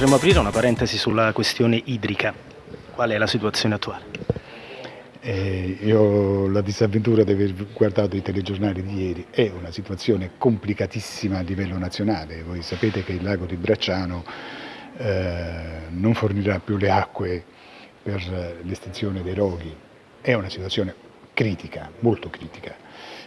potremmo aprire una parentesi sulla questione idrica. Qual è la situazione attuale? Eh, io ho la disavventura di aver guardato i telegiornali di ieri, è una situazione complicatissima a livello nazionale, voi sapete che il lago di Bracciano eh, non fornirà più le acque per l'estinzione dei roghi, è una situazione critica, molto critica.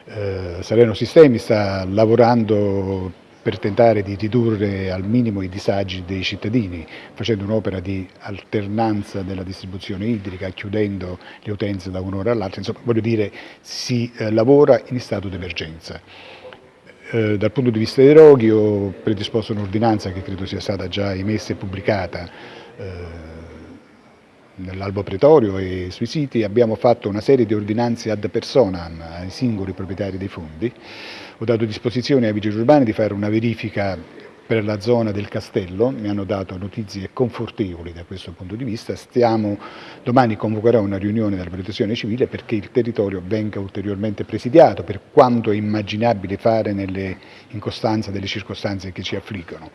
Eh, Salerno Sistemi sta lavorando per tentare di ridurre al minimo i disagi dei cittadini, facendo un'opera di alternanza della distribuzione idrica, chiudendo le utenze da un'ora all'altra, insomma voglio dire si eh, lavora in stato d'emergenza. Eh, dal punto di vista dei roghi ho predisposto un'ordinanza che credo sia stata già emessa e pubblicata eh, nell'albo pretorio e sui siti abbiamo fatto una serie di ordinanze ad personam ai singoli proprietari dei fondi. Ho dato disposizione ai vigili urbani di fare una verifica per la zona del castello, mi hanno dato notizie confortevoli da questo punto di vista, Stiamo, domani convocherò una riunione della protezione civile perché il territorio venga ulteriormente presidiato per quanto è immaginabile fare nelle incostanze delle circostanze che ci affliggono.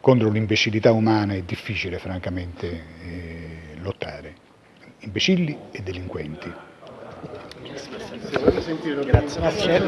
Contro l'imbecillità umana è difficile francamente eh, lottare, imbecilli e delinquenti. Grazie.